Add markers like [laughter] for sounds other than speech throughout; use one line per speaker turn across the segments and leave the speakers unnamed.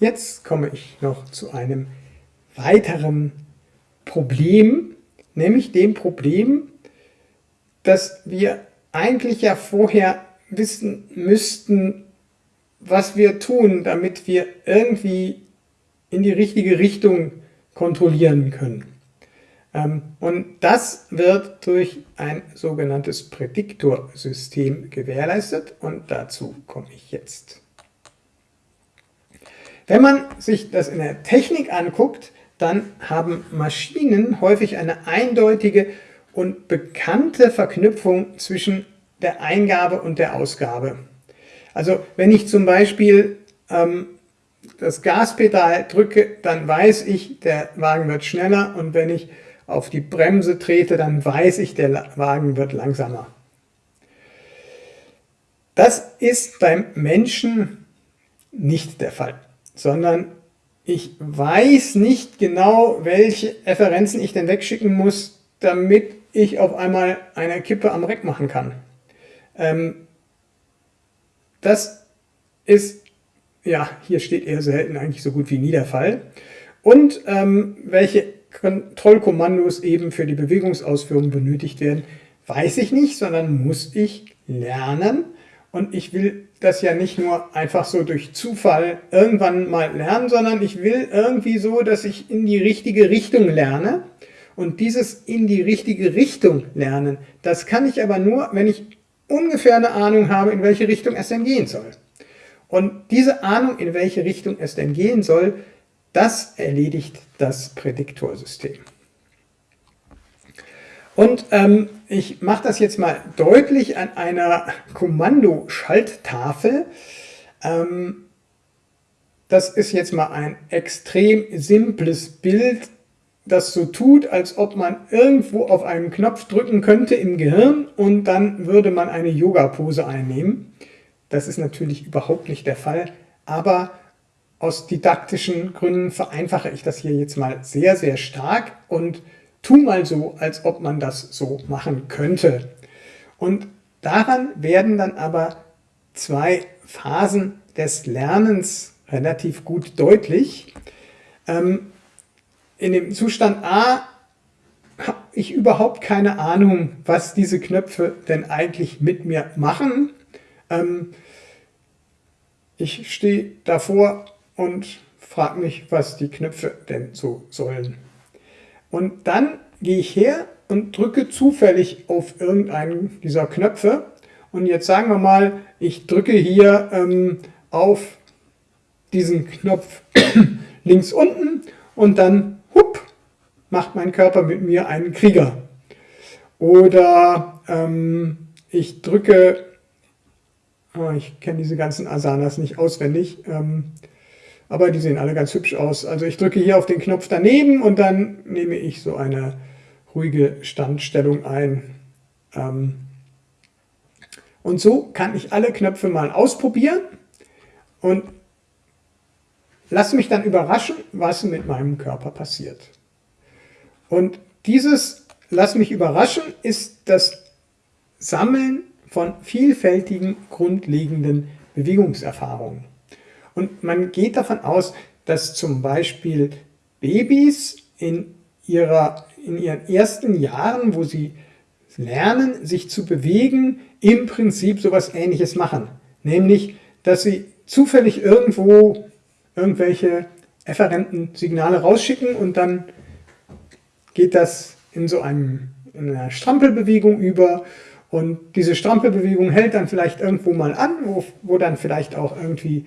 Jetzt komme ich noch zu einem weiteren Problem, nämlich dem Problem, dass wir eigentlich ja vorher wissen müssten, was wir tun, damit wir irgendwie in die richtige Richtung kontrollieren können. Ähm, und das wird durch ein sogenanntes Prädiktorsystem gewährleistet und dazu komme ich jetzt. Wenn man sich das in der Technik anguckt, dann haben Maschinen häufig eine eindeutige und bekannte Verknüpfung zwischen der Eingabe und der Ausgabe. Also wenn ich zum Beispiel ähm, das Gaspedal drücke, dann weiß ich, der Wagen wird schneller und wenn ich auf die Bremse trete, dann weiß ich, der Wagen wird langsamer. Das ist beim Menschen nicht der Fall, sondern ich weiß nicht genau, welche Referenzen ich denn wegschicken muss, damit ich auf einmal eine Kippe am Reck machen kann. Ähm, das ist, ja, hier steht eher selten eigentlich so gut wie nie der Fall. Und ähm, welche Kontrollkommandos eben für die Bewegungsausführung benötigt werden, weiß ich nicht, sondern muss ich lernen. Und ich will das ja nicht nur einfach so durch Zufall irgendwann mal lernen, sondern ich will irgendwie so, dass ich in die richtige Richtung lerne. Und dieses in die richtige Richtung lernen, das kann ich aber nur, wenn ich ungefähr eine Ahnung habe, in welche Richtung es denn gehen soll. Und diese Ahnung, in welche Richtung es denn gehen soll, das erledigt das Prädiktorsystem. Und ähm, ich mache das jetzt mal deutlich an einer Kommandoschalttafel. Ähm, das ist jetzt mal ein extrem simples Bild, das so tut, als ob man irgendwo auf einen Knopf drücken könnte im Gehirn und dann würde man eine Yoga-Pose einnehmen. Das ist natürlich überhaupt nicht der Fall, aber aus didaktischen Gründen vereinfache ich das hier jetzt mal sehr, sehr stark und tu mal so, als ob man das so machen könnte. Und daran werden dann aber zwei Phasen des Lernens relativ gut deutlich. Ähm, in dem Zustand A habe ich überhaupt keine Ahnung, was diese Knöpfe denn eigentlich mit mir machen. Ähm, ich stehe davor und frage mich, was die Knöpfe denn so sollen. Und dann gehe ich her und drücke zufällig auf irgendeinen dieser Knöpfe. Und jetzt sagen wir mal, ich drücke hier ähm, auf diesen Knopf [coughs] links unten und dann hup, macht mein Körper mit mir einen Krieger. Oder ähm, ich drücke, oh, ich kenne diese ganzen Asanas nicht auswendig, ähm, aber die sehen alle ganz hübsch aus. Also ich drücke hier auf den Knopf daneben und dann nehme ich so eine ruhige Standstellung ein. Ähm, und so kann ich alle Knöpfe mal ausprobieren und Lass mich dann überraschen, was mit meinem Körper passiert. Und dieses Lass mich überraschen ist das Sammeln von vielfältigen grundlegenden Bewegungserfahrungen. Und man geht davon aus, dass zum Beispiel Babys in, ihrer, in ihren ersten Jahren, wo sie lernen, sich zu bewegen, im Prinzip sowas ähnliches machen. Nämlich, dass sie zufällig irgendwo irgendwelche efferenten Signale rausschicken und dann geht das in so einem, in einer Strampelbewegung über und diese Strampelbewegung hält dann vielleicht irgendwo mal an, wo, wo dann vielleicht auch irgendwie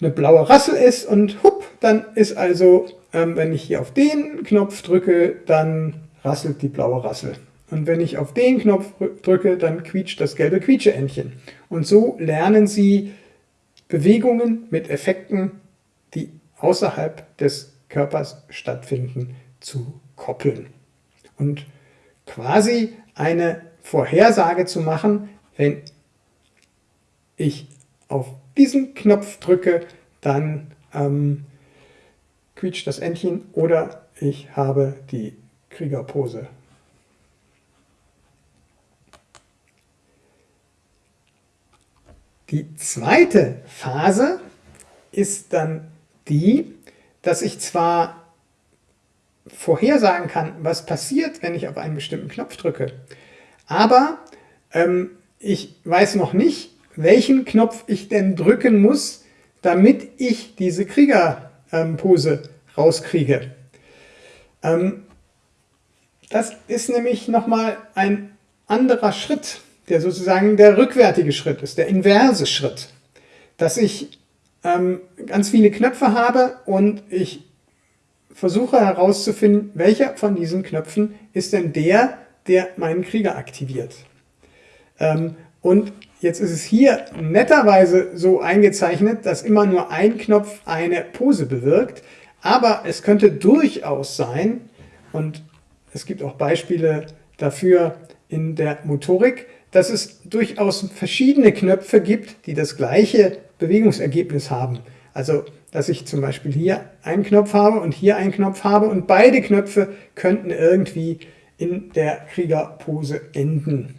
eine blaue Rassel ist und hupp, dann ist also, ähm, wenn ich hier auf den Knopf drücke, dann rasselt die blaue Rassel. Und wenn ich auf den Knopf drücke, dann quietscht das gelbe Quietscheentchen. Und so lernen Sie Bewegungen mit Effekten die außerhalb des Körpers stattfinden, zu koppeln. Und quasi eine Vorhersage zu machen, wenn ich auf diesen Knopf drücke, dann ähm, quietscht das Entchen oder ich habe die Kriegerpose. Die zweite Phase ist dann die, dass ich zwar vorhersagen kann, was passiert, wenn ich auf einen bestimmten Knopf drücke, aber ähm, ich weiß noch nicht, welchen Knopf ich denn drücken muss, damit ich diese Kriegerpose rauskriege. Ähm, das ist nämlich nochmal ein anderer Schritt, der sozusagen der rückwärtige Schritt ist, der inverse Schritt. Dass ich ähm, ganz viele Knöpfe habe und ich versuche herauszufinden, welcher von diesen Knöpfen ist denn der, der meinen Krieger aktiviert. Ähm, und jetzt ist es hier netterweise so eingezeichnet, dass immer nur ein Knopf eine Pose bewirkt, aber es könnte durchaus sein, und es gibt auch Beispiele dafür in der Motorik, dass es durchaus verschiedene Knöpfe gibt, die das gleiche Bewegungsergebnis haben. Also, dass ich zum Beispiel hier einen Knopf habe und hier einen Knopf habe und beide Knöpfe könnten irgendwie in der Kriegerpose enden.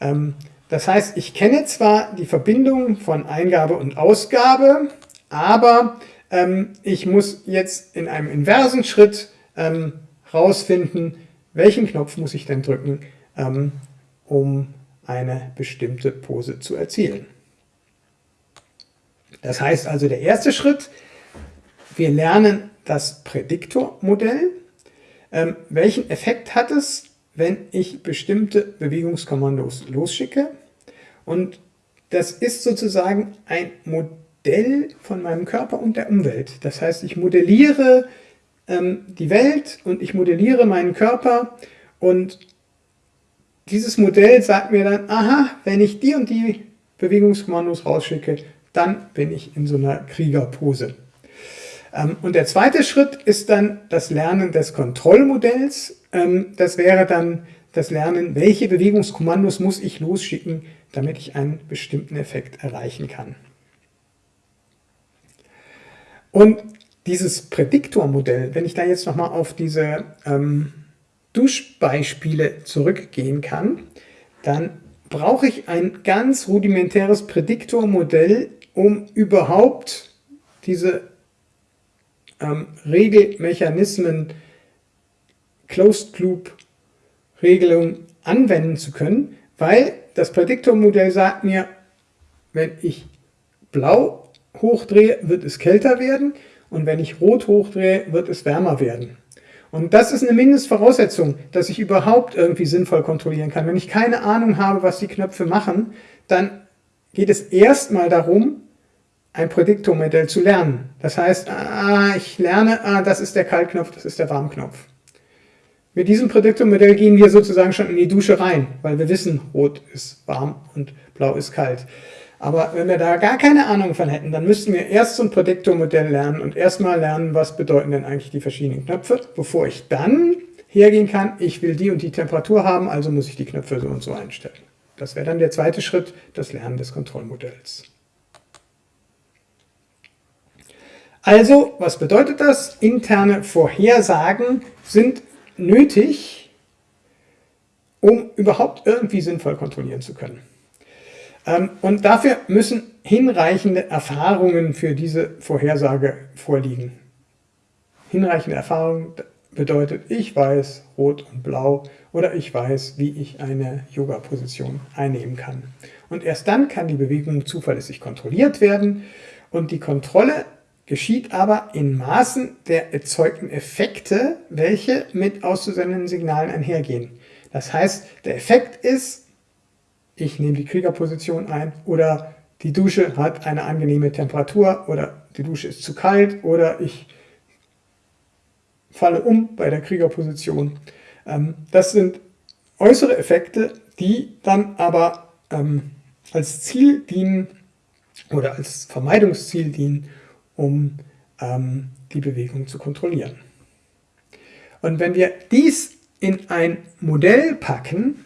Ähm, das heißt, ich kenne zwar die Verbindung von Eingabe und Ausgabe, aber ähm, ich muss jetzt in einem inversen Schritt ähm, rausfinden, welchen Knopf muss ich denn drücken, ähm, um eine bestimmte Pose zu erzielen. Das heißt also, der erste Schritt, wir lernen das Prädiktormodell. Ähm, welchen Effekt hat es, wenn ich bestimmte Bewegungskommandos losschicke? Und das ist sozusagen ein Modell von meinem Körper und der Umwelt. Das heißt, ich modelliere ähm, die Welt und ich modelliere meinen Körper und dieses Modell sagt mir dann, aha, wenn ich die und die Bewegungskommandos rausschicke, dann bin ich in so einer Kriegerpose. Ähm, und der zweite Schritt ist dann das Lernen des Kontrollmodells. Ähm, das wäre dann das Lernen, welche Bewegungskommandos muss ich losschicken, damit ich einen bestimmten Effekt erreichen kann. Und dieses Prädiktormodell, wenn ich da jetzt nochmal auf diese ähm, Duschbeispiele zurückgehen kann, dann brauche ich ein ganz rudimentäres Prädiktormodell, um überhaupt diese ähm, Regelmechanismen, Closed Loop Regelung anwenden zu können, weil das Prädiktormodell sagt mir, wenn ich blau hochdrehe, wird es kälter werden und wenn ich rot hochdrehe, wird es wärmer werden. Und das ist eine Mindestvoraussetzung, dass ich überhaupt irgendwie sinnvoll kontrollieren kann. Wenn ich keine Ahnung habe, was die Knöpfe machen, dann geht es erstmal darum, ein Prädiktormodell zu lernen. Das heißt, ah, ich lerne, ah, das ist der Kaltknopf, das ist der Warmknopf. Mit diesem Prädiktormodell gehen wir sozusagen schon in die Dusche rein, weil wir wissen, rot ist warm und blau ist kalt. Aber wenn wir da gar keine Ahnung von hätten, dann müssten wir erst so ein Prädiktormodell lernen und erstmal lernen, was bedeuten denn eigentlich die verschiedenen Knöpfe, bevor ich dann hergehen kann, ich will die und die Temperatur haben, also muss ich die Knöpfe so und so einstellen. Das wäre dann der zweite Schritt, das Lernen des Kontrollmodells. Also, was bedeutet das? Interne Vorhersagen sind nötig, um überhaupt irgendwie sinnvoll kontrollieren zu können. Ähm, und dafür müssen hinreichende Erfahrungen für diese Vorhersage vorliegen. Hinreichende Erfahrung bedeutet, ich weiß Rot und Blau oder ich weiß, wie ich eine Yoga-Position einnehmen kann. Und erst dann kann die Bewegung zuverlässig kontrolliert werden und die Kontrolle geschieht aber in Maßen der erzeugten Effekte, welche mit auszusendenden Signalen einhergehen. Das heißt, der Effekt ist, ich nehme die Kriegerposition ein oder die Dusche hat eine angenehme Temperatur oder die Dusche ist zu kalt oder ich falle um bei der Kriegerposition. Ähm, das sind äußere Effekte, die dann aber ähm, als Ziel dienen oder als Vermeidungsziel dienen, um ähm, die Bewegung zu kontrollieren. Und wenn wir dies in ein Modell packen,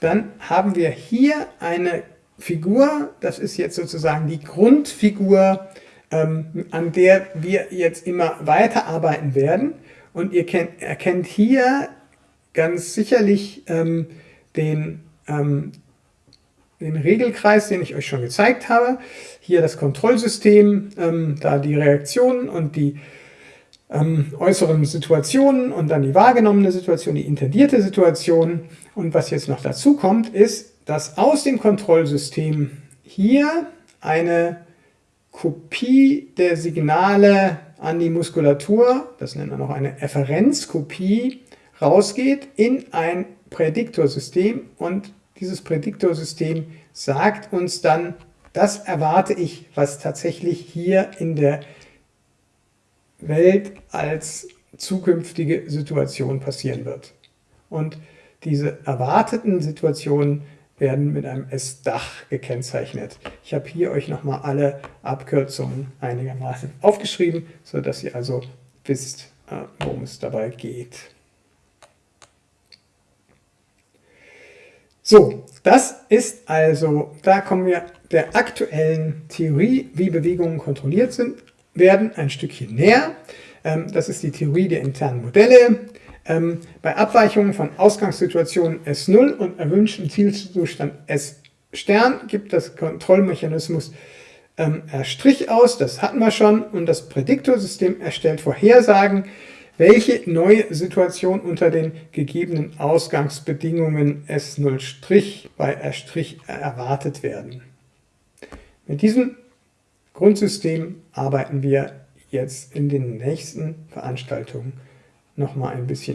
dann haben wir hier eine Figur, das ist jetzt sozusagen die Grundfigur, ähm, an der wir jetzt immer weiterarbeiten werden. Und ihr kennt, erkennt hier ganz sicherlich ähm, den, ähm, den Regelkreis, den ich euch schon gezeigt habe. Hier das Kontrollsystem, ähm, da die Reaktionen und die ähm, äußeren Situationen und dann die wahrgenommene Situation, die intendierte Situation. Und was jetzt noch dazu kommt, ist, dass aus dem Kontrollsystem hier eine Kopie der Signale an die Muskulatur, das nennt man auch eine Efferenzkopie, rausgeht in ein Prädiktorsystem und dieses Prädiktorsystem sagt uns dann, das erwarte ich, was tatsächlich hier in der Welt als zukünftige Situation passieren wird. Und diese erwarteten Situationen werden mit einem S-Dach gekennzeichnet. Ich habe hier euch nochmal alle Abkürzungen einigermaßen aufgeschrieben, sodass ihr also wisst, äh, worum es dabei geht. So, das ist also, da kommen wir der aktuellen Theorie, wie Bewegungen kontrolliert sind, werden ein Stückchen näher. Ähm, das ist die Theorie der internen Modelle. Ähm, bei Abweichungen von Ausgangssituationen S0 und erwünschten Zielzustand S' gibt das Kontrollmechanismus ähm, R' aus, das hatten wir schon, und das Prädiktorsystem erstellt Vorhersagen, welche neue Situation unter den gegebenen Ausgangsbedingungen S0' bei R' erwartet werden. Mit diesem Grundsystem arbeiten wir jetzt in den nächsten Veranstaltungen nochmal ein bisschen